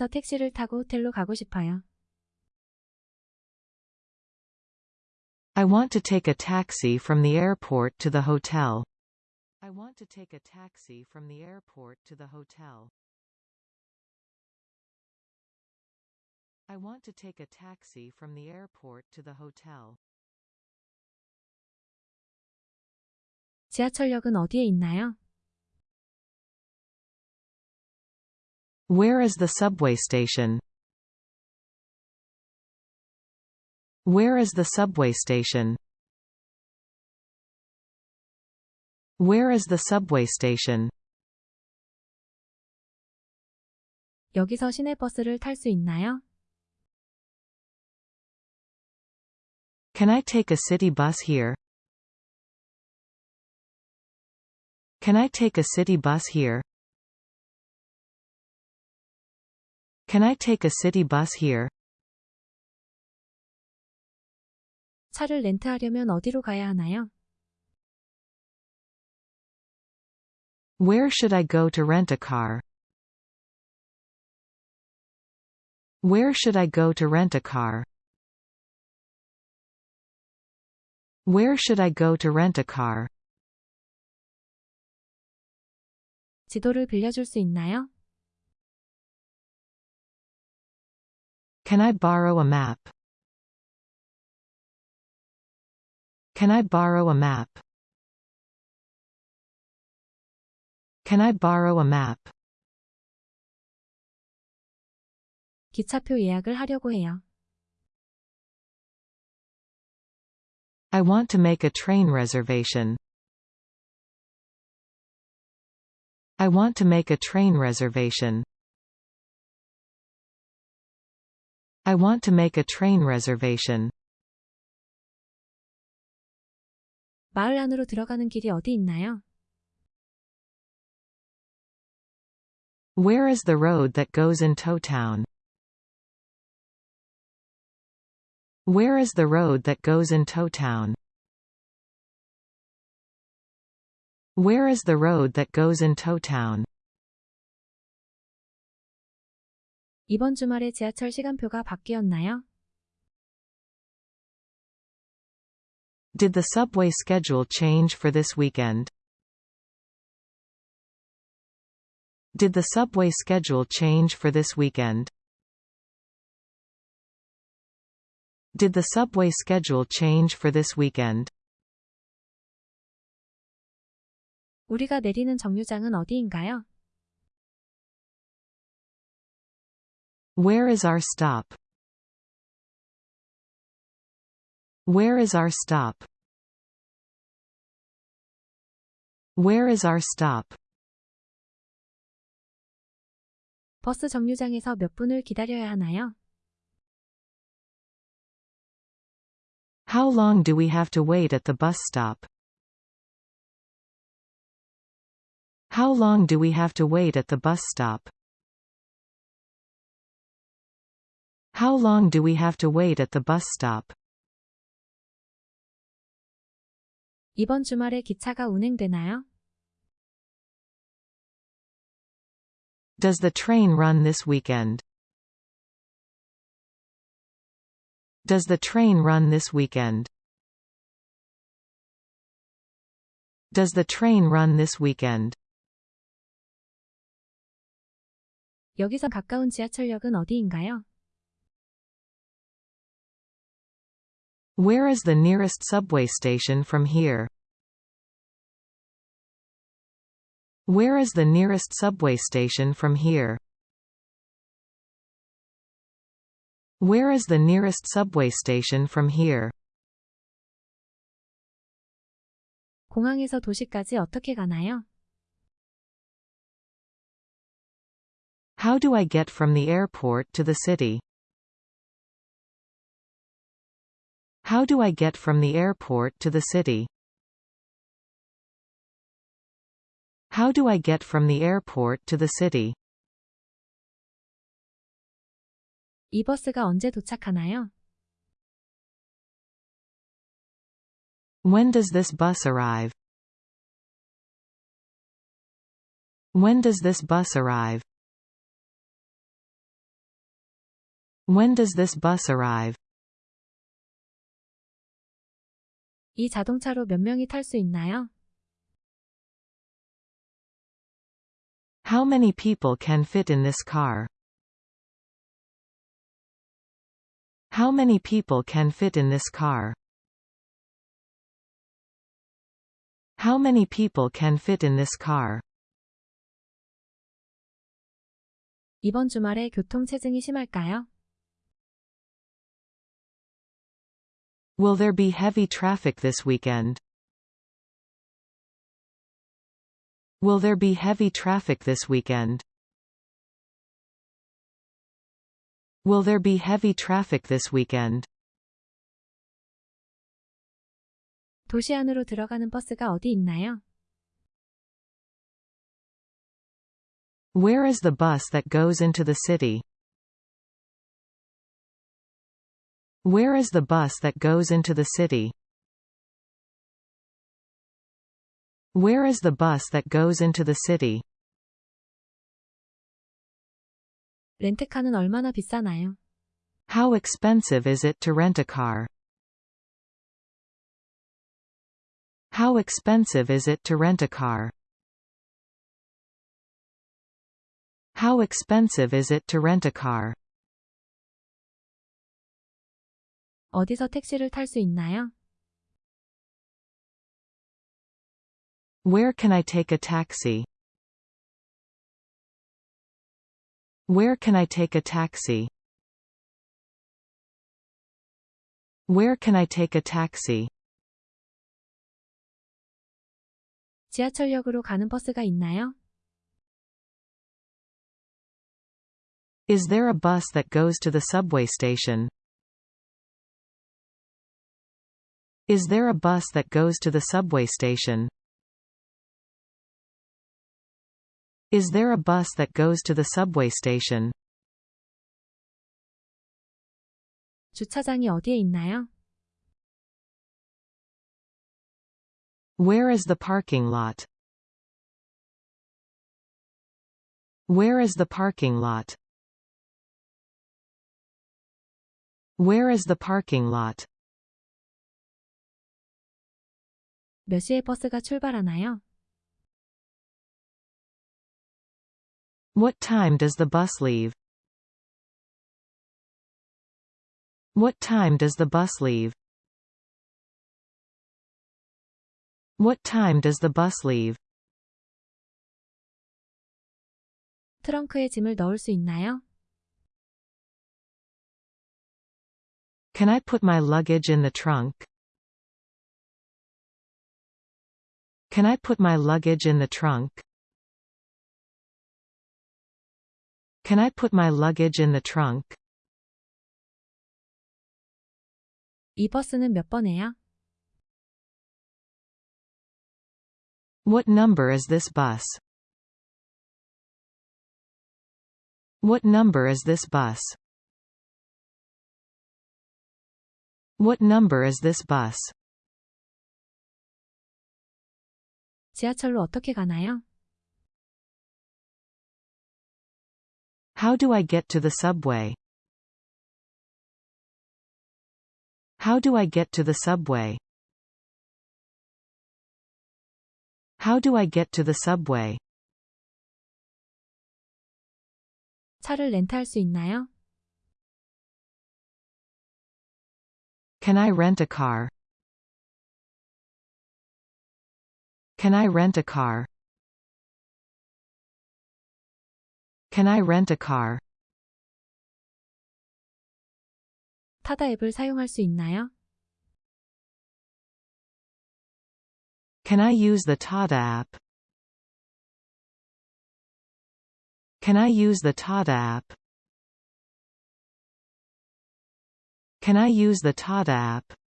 공항에서 택시를 타고 호텔로 가고 싶어요. I want to take a taxi from the airport to the hotel. I want to take a taxi from the airport to the hotel. I want to take a taxi from the airport to the hotel. 지하철역은 어디에 있나요? Where is the subway station? Where is the subway station? Where is the subway station? 여기서 시내버스를 탈 수 있나요? Can I take a city bus here? Can I take a city bus here? Can I take a city bus here? 차를 렌트하려면 어디로 가야 하나요? Where should I go to rent a car? Where should I go to rent a car? Where should I go to rent a car? 지도를 빌려줄 수 있나요? Can I borrow a map? Can I borrow a map? Can I borrow a map? 기차표 예약을 하려고 해요. I want to make a train reservation. I want to make a train reservation. I want to make a train reservation. 마을 안으로 들어가는 길이 어디 있나요? Where is the road that goes into town? Where is the road that goes into town? Where is the road that goes into town? 이번 주말에 지하철 시간표가 바뀌었나요? Did the subway schedule change for this weekend? Did the subway schedule change for this weekend? Did the subway schedule change for this weekend? 우리가 내리는 정류장은 어디인가요? Where is our stop? Where is our stop? Where is our stop? 버스 정류장에서 몇 분을 기다려야 하나요? How long do we have to wait at the bus stop? How long do we have to wait at the bus stop? How long do we have to wait at the bus stop? 이번 주말에 기차가 운행되나요? Does the train run this weekend? Does the train run this weekend? Does the train run this weekend? 여기서 가까운 지하철역은 어디인가요? Where is the nearest subway station from here? Where is the nearest subway station from here? Where is the nearest subway station from here? 공항에서 도시까지 어떻게 가나요? How do I get from the airport to the city? How do I get from the airport to the city? How do I get from the airport to the city? 이 버스가 언제 도착하나요? When does this bus arrive? When does this bus arrive? When does this bus arrive? 이 자동차로 몇 명이 탈 수 있나요? How many people can fit in this car? How many people can fit in this car? How many people can fit in this car? 이번 주말에 교통 체증이 심할까요? Will there be heavy traffic this weekend? Will there be heavy traffic this weekend? Will there be heavy traffic this weekend? 도시 안으로 들어가는 버스가 어디 있나요? Where is the bus that goes into the city? Where is the bus that goes into the city? Where is the bus that goes into the city? 렌트카는 얼마나 비싸나요? How expensive is it to rent a car? How expensive is it to rent a car? How expensive is it to rent a car? 어디서 택시를 탈 수 있나요? Where can I take a taxi? Where can I take a taxi? Where can I take a taxi? 지하철역으로 가는 버스가 있나요? Is there a bus that goes to the subway station? Is there a bus that goes to the subway station? Is there a bus that goes to the subway station? 주차장이 어디에 있나요? Where is the parking lot? Where is the parking lot? Where is the parking lot? 몇 시에 버스가 출발하나요? What time does the bus leave? What time does the bus leave? What time does the bus leave? 트렁크에 짐을 넣을 수 있나요? Can I put my luggage in the trunk? Can I put my luggage in the trunk? Can I put my luggage in the trunk? 이 버스는 몇 번에요? What number is this bus? What number is this bus? What number is this bus? 지하철로 어떻게 가나요? How do I get to the subway? How do I get to the subway? How do I get to the subway? 차를 렌트할 수 있나요? Can I rent a car? Can I rent a car? Can I rent a car? 타다 앱을 사용할 수 있나요? Can I use the Tada app? Can I use the Tada app? Can I use the Tada app?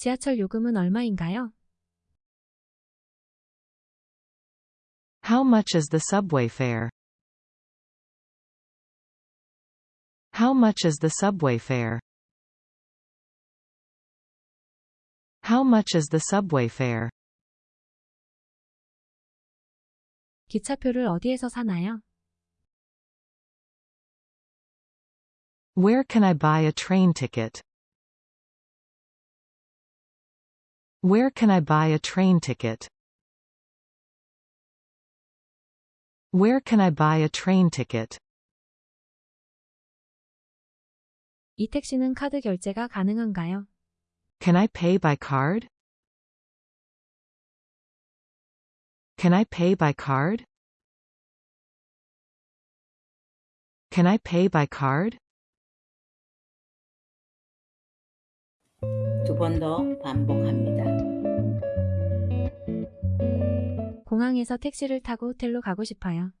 지하철 요금은 얼마인가요? How much is the subway fare? How much is the subway fare? How much is the subway fare? 기차표를 어디에서 사나요? Where can I buy a train ticket? Where can I buy a train ticket? Where can I buy a train ticket? 이 택시는 카드 결제가 가능한가요? Can I pay by card? Can I pay by card? Can I pay by card? 두 번 더 반복합니다. 공항에서 택시를 타고 호텔로 가고 싶어요.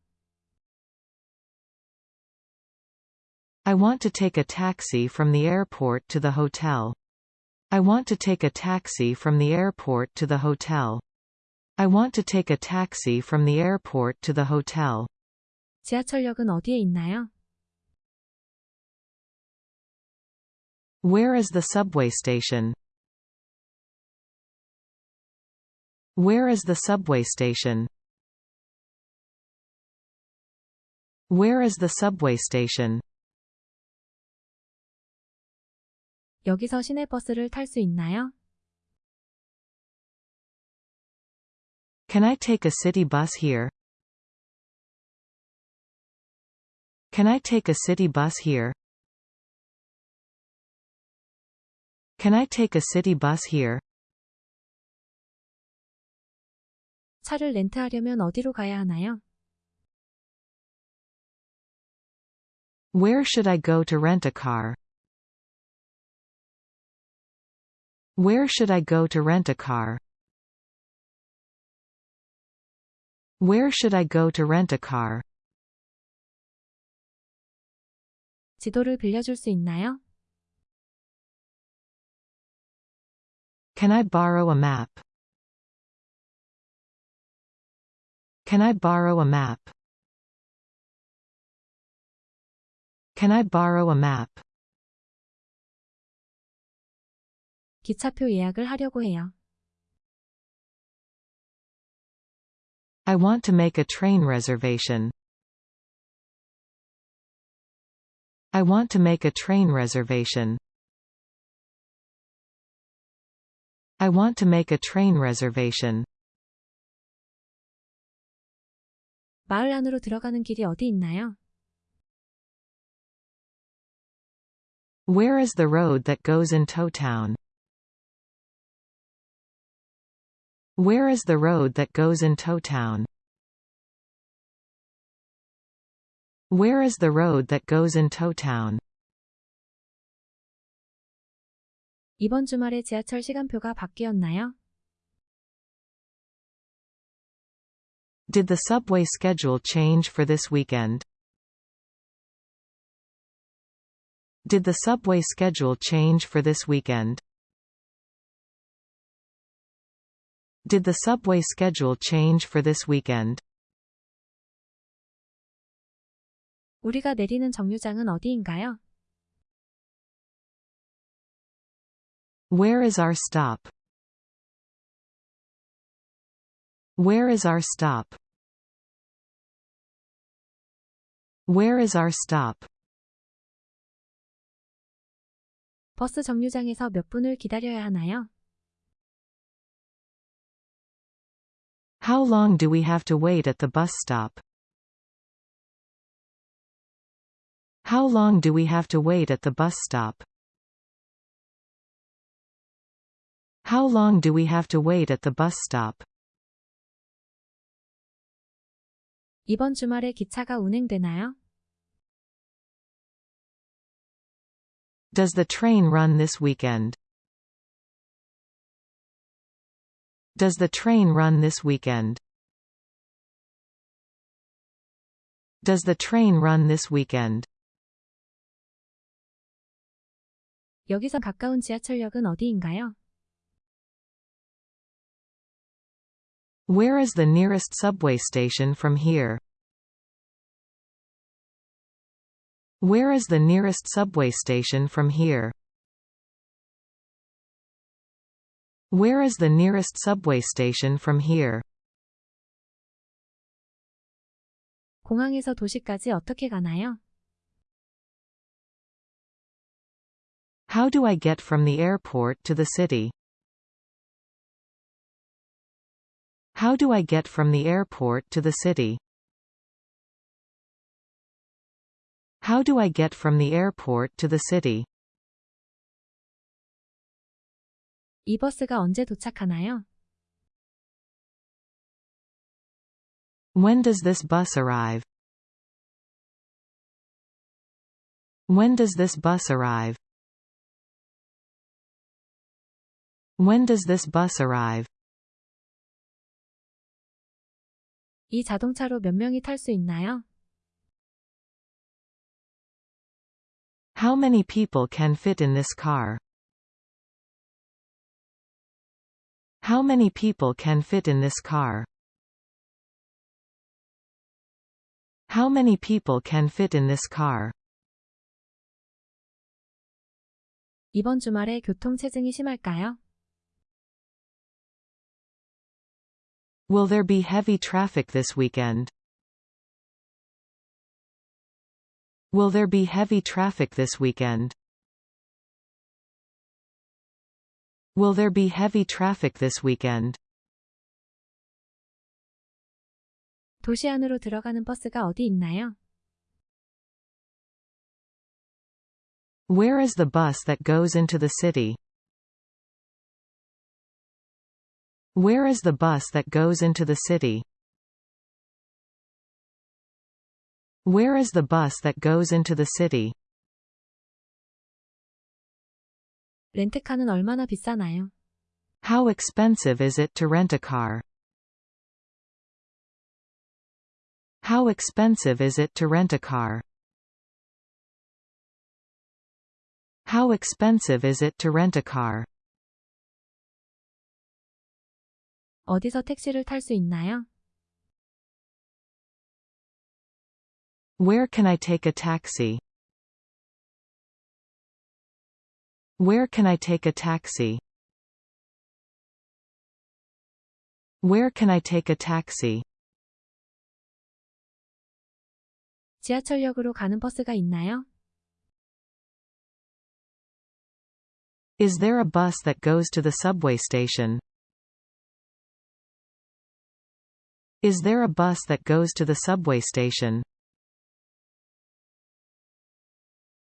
I want to take a taxi from the airport to the hotel. I want to take a taxi from the airport to the hotel. I want to take a taxi from the airport to the hotel. 지하철역은 어디에 있나요? Where is the subway station? Where is the subway station? Where is the subway station? 여기서 시내버스를 탈 수 있나요? Can I take a city bus here? Can I take a city bus here? Can I take a city bus here? 차를 렌트하려면 어디로 가야 하나요? Where should I go to rent a car? Where should I go to rent a car? Where should I go to rent a car? 지도를 빌려줄 수 있나요? Can I borrow a map? Can I borrow a map? Can I borrow a map? 기차표 예약을 하려고 해요. I want to make a train reservation. I want to make a train reservation. I want to make a train reservation. 마을 안으로 들어가는 길이 어디 있나요? Where is the road that goes into town? Where is the road that goes into town? Where is the road that goes into town? 이번 주말에 지하철 시간표가 바뀌었나요? Did the subway schedule change for this weekend? Did the subway schedule change for this weekend? Did the subway schedule change for this weekend? 우리가 내리는 정류장은 어디인가요? Where is our stop? Where is our stop? Where is our stop? 버스 정류장에서 몇 분을 기다려야 하나요? How long do we have to wait at the bus stop? How long do we have to wait at the bus stop? How long do we have to wait at the bus stop? 이번 주말에 기차가 운행되나요? Does the train run this weekend? Does the train run this weekend? Does the train run this weekend? 여기서 가까운 지하철역은 어디인가요? Where is the nearest subway station from here? Where is the nearest subway station from here? Where is the nearest subway station from here? 공항에서 도시까지 어떻게 가나요? How do I get from the airport to the city? How do I get from the airport to the city? How do I get from the airport to the city? 이 버스가 언제 도착하나요? When does this bus arrive? When does this bus arrive? When does this bus arrive? 이 자동차로 몇 명이 탈 수 있나요? How many people can fit in this car? How many people can fit in this car? How many people can fit in this car? 이번 주말에 교통 체증이 심할까요? Will there be heavy traffic this weekend? Will there be heavy traffic this weekend? Will there be heavy traffic this weekend? 도시 안으로 들어가는 버스가 어디 있나요? Where is the bus that goes into the city? Where is the bus that goes into the city? Where is the bus that goes into the city? 렌트카는 얼마나 비싸나요? How expensive is it to rent a car? How expensive is it to rent a car? How expensive is it to rent a car? 어디서 택시를 탈 수 있나요? Where can I take a taxi? Where can I take a taxi? Where can I take a taxi? 지하철역으로 가는 버스가 있나요? Is there a bus that goes to the subway station? Is there a bus that goes to the subway station?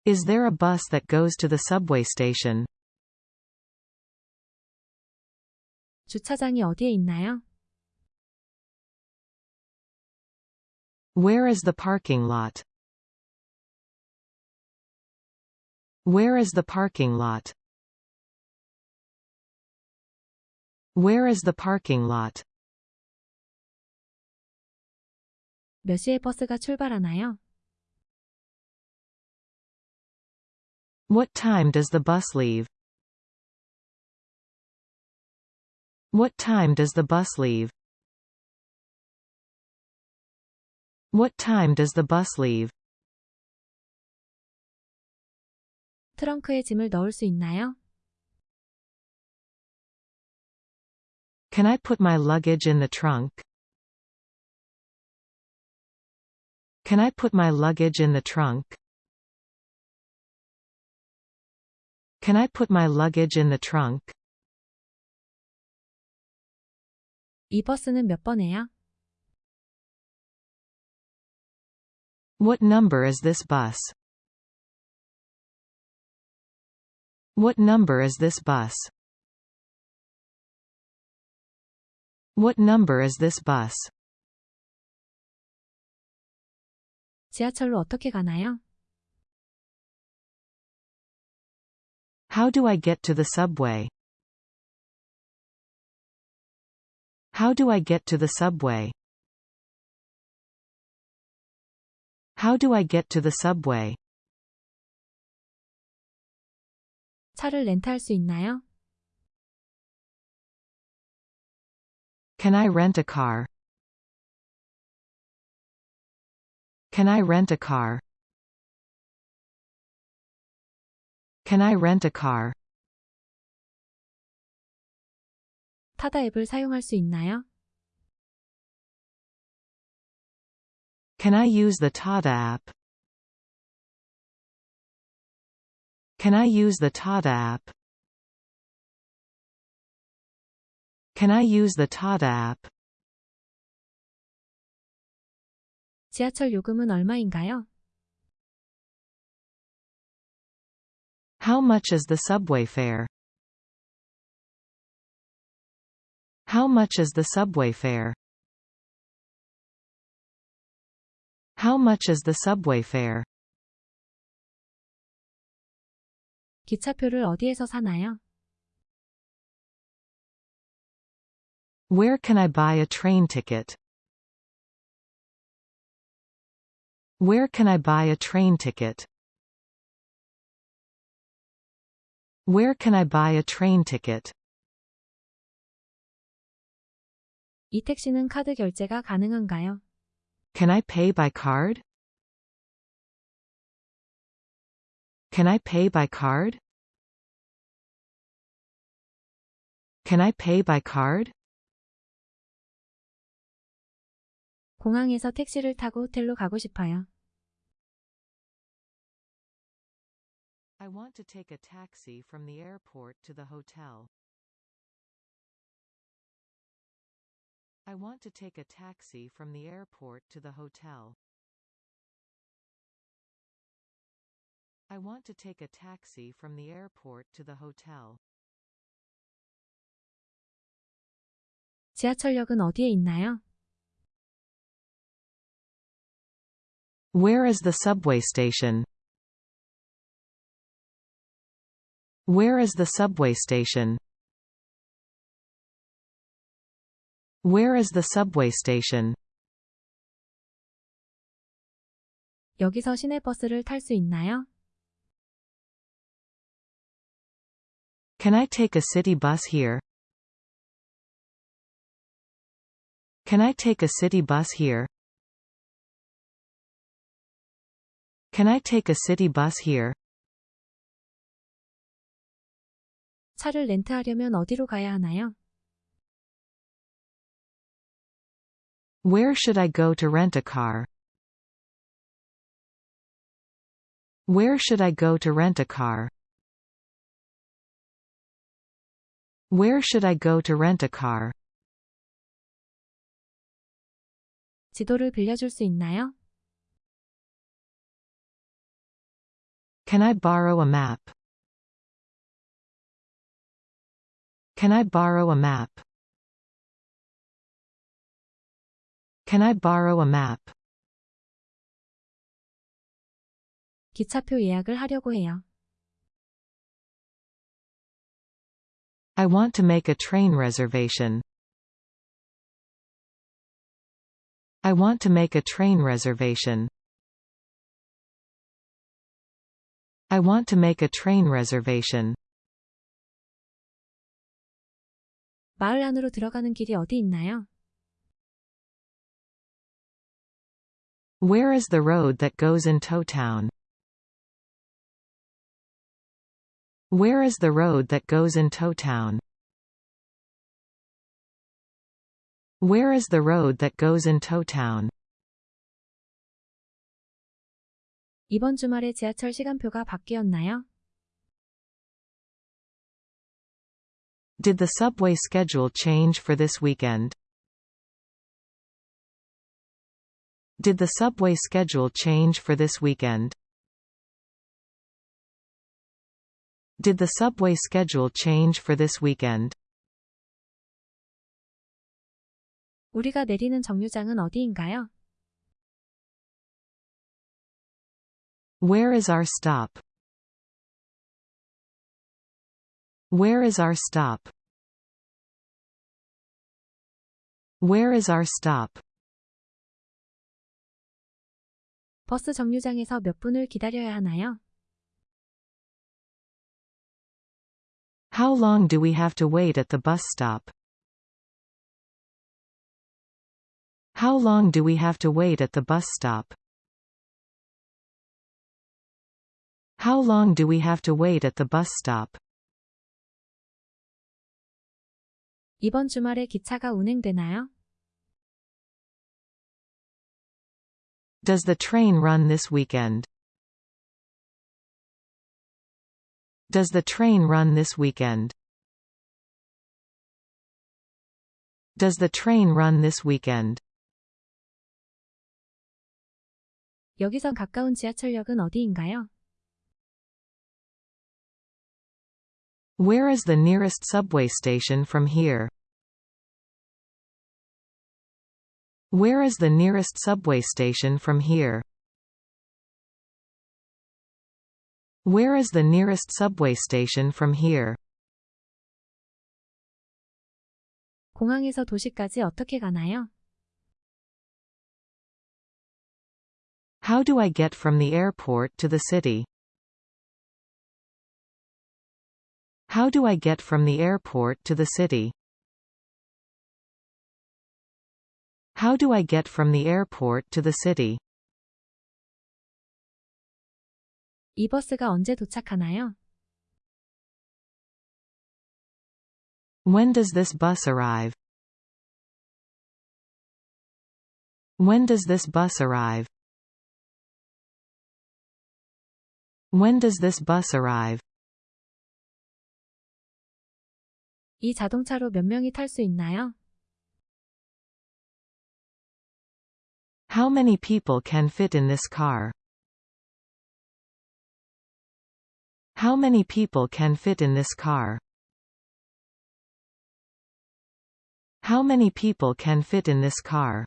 Is there a bus that goes to the subway station? 주차장이 어디에 있나요? Where is the parking lot? Where is the parking lot? Where is the parking lot? 몇 시에 버스가 출발하나요? What time does the bus leave? What time does the bus leave? What time does the bus leave? 트렁크에 짐을 넣을 수 있나요? Can I put my luggage in the trunk? Can I put my luggage in the trunk? Can I put my luggage in the trunk? 이 버스는 몇 번에요? What number is this bus? What number is this bus? What number is this bus? 지하철로 어떻게 가나요? How do I get to the subway? How do I get to the subway? How do I get to the subway? 차를 렌트할 수 있나요? Can I rent a car? Can I rent a car? Can I rent a car? 타다 앱을 사용할 수 있나요? Can I use the Tada app? Can I use the Tada app? Can I use the Tada app? 지하철 요금은 얼마인가요? How much is the subway fare? How much is the subway fare? How much is the subway fare? 기차표를 어디에서 사나요? Where can I buy a train ticket? Where can I buy a train ticket? Where can I buy a train ticket? 이 택시는 카드 결제가 가능한가요? Can I pay by card? Can I pay by card? Can I pay by card? 공항에서 택시를 타고 호텔로 가고 싶어요. I want to take a taxi from the airport to the hotel. I want to take a taxi from the airport to the hotel. I want to take a taxi from the airport to the hotel. 지하철역은 어디에 있나요? Where is the subway station? Where is the subway station? Where is the subway station? 여기서 시내버스를 탈 수 있나요? Can I take a city bus here? Can I take a city bus here? Can I take a city bus here? 차를 렌트하려면 어디로 가야 하나요? Where should I go to rent a car? Where should I go to rent a car? Where should I go to rent a car? 지도를 빌려줄 수 있나요? Can I borrow a map? Can I borrow a map? Can I borrow a map? 기차표 예약을 하려고 해요. I want to make a train reservation. I want to make a train reservation. I want to make a train reservation. 마을 안으로 들어가는 길이 어디 있나요? Where is the road that goes into town? Where is the road that goes into town? Where is the road that goes into town? 이번 주말에 지하철 시간표가 바뀌었나요? Did the subway schedule change for this weekend? Did the subway schedule change for this weekend? Did the subway schedule change for this weekend? 우리가 내리는 정류장은 어디인가요? Where is our stop? Where is our stop? Where is our stop? 버스 정류장에서 몇 분을 기다려야 하나요? How long do we have to wait at the bus stop? How long do we have to wait at the bus stop? How long do we have to wait at the bus stop? 이번 주말에 기차가 운행되나요? Does the train run this weekend? Does the train run this weekend? Does the train run this weekend? 여기서 가까운 지하철역은 어디인가요? Where is the nearest subway station from here? Where is the nearest subway station from here? Where is the nearest subway station from here? 공항에서 도시까지 어떻게 가나요? How do I get from the airport to the city? How do I get from the airport to the city? How do I get from the airport to the city? 이 버스가 언제 도착하나요? When does this bus arrive? When does this bus arrive? When does this bus arrive? 이 자동차로 몇 명이 탈 수 있나요? How many people can fit in this car? How many people can fit in this car? How many people can fit in this car?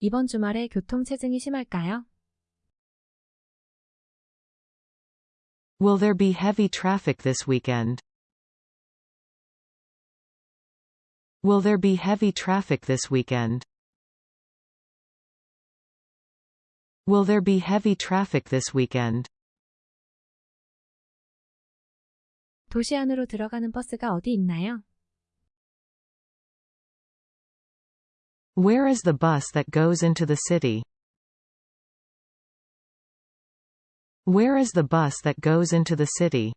이번 주말에 교통체증이 심할까요? Will there be heavy traffic this weekend? Will there be heavy traffic this weekend? Will there be heavy traffic this weekend? 도시 안으로 들어가는 버스가 어디 있나요? Where is the bus that goes into the city? Where is the bus that goes into the city?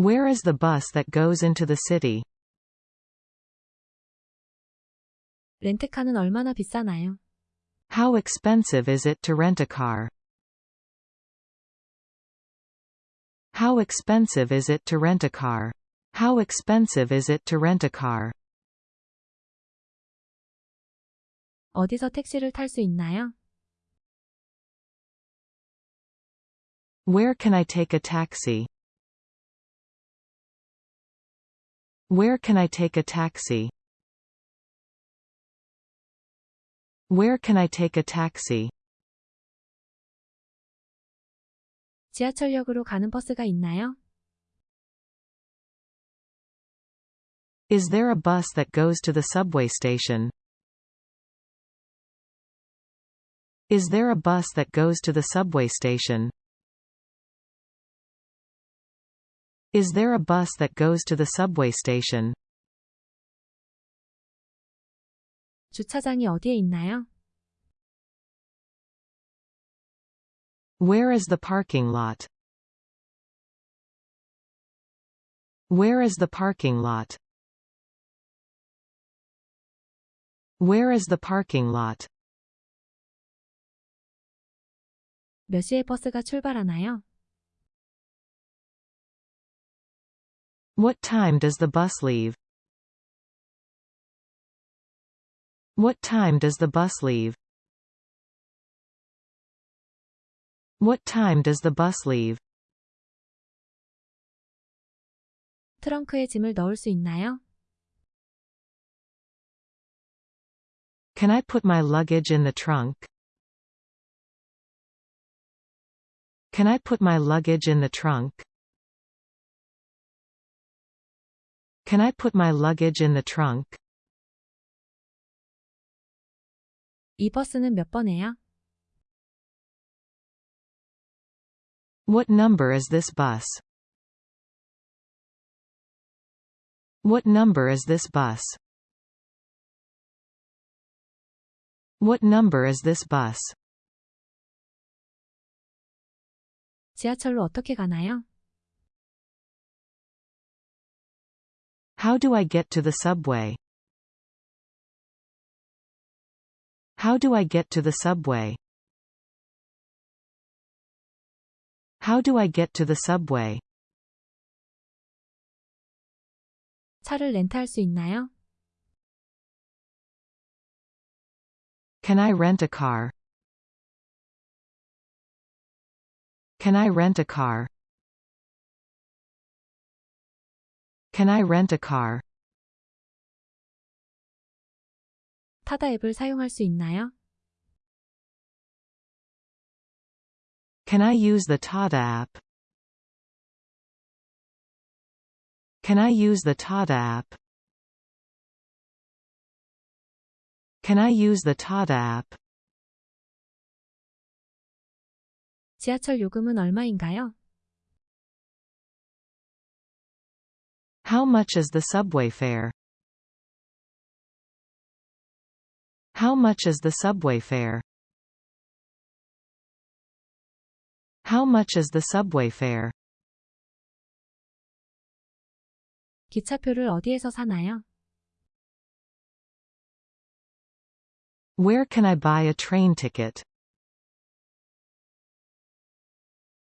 Where is the bus that goes into the city? 렌트카는 얼마나 비싸나요? How expensive is it to rent a car? How expensive is it to rent a car? How expensive is it to rent a car? 어디서 택시를 탈 수 있나요? Where can I take a taxi? Where can I take a taxi? Where can I take a taxi? 지하철역으로 가는 버스가 있나요? Is there a bus that goes to the subway station? Is there a bus that goes to the subway station? Is there a bus that goes to the subway station? 주차장이 어디에 있나요? Where is the parking lot? Where is the parking lot? Where is the parking lot? 몇 시에 버스가 출발하나요? What time does the bus leave? What time does the bus leave? What time does the bus leave? 트렁크에 짐을 넣을 수 있나요? Can I put my luggage in the trunk? Can I put my luggage in the trunk? Can I put my luggage in the trunk? 이 버스는 몇 번에요? What number is this bus? What number is this bus? What number is this bus? 지하철로 어떻게 가나요? How do I get to the subway? How do I get to the subway? How do I get to the subway? 차를 렌트할 수 있나요? Can I rent a car? Can I rent a car? Can I rent a car? 타다 앱을 사용할 수 있나요? Can I use the Tada app? Can I use the Tada app? Can I use the Tada app? 지하철 요금은 얼마인가요? How much is the subway fare? How much is the subway fare? How much is the subway fare? 기차표를 어디에서 사나요? Where can I buy a train ticket?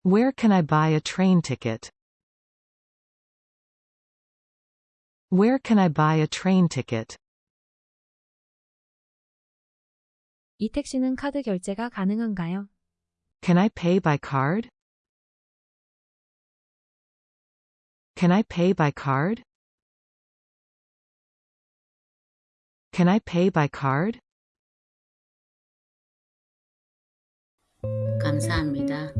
Where can I buy a train ticket? Where can I buy a train ticket? 이 택시는 카드 결제가 가능한가요? Can I pay by card? Can I pay by card? Can I pay by card? 감사합니다.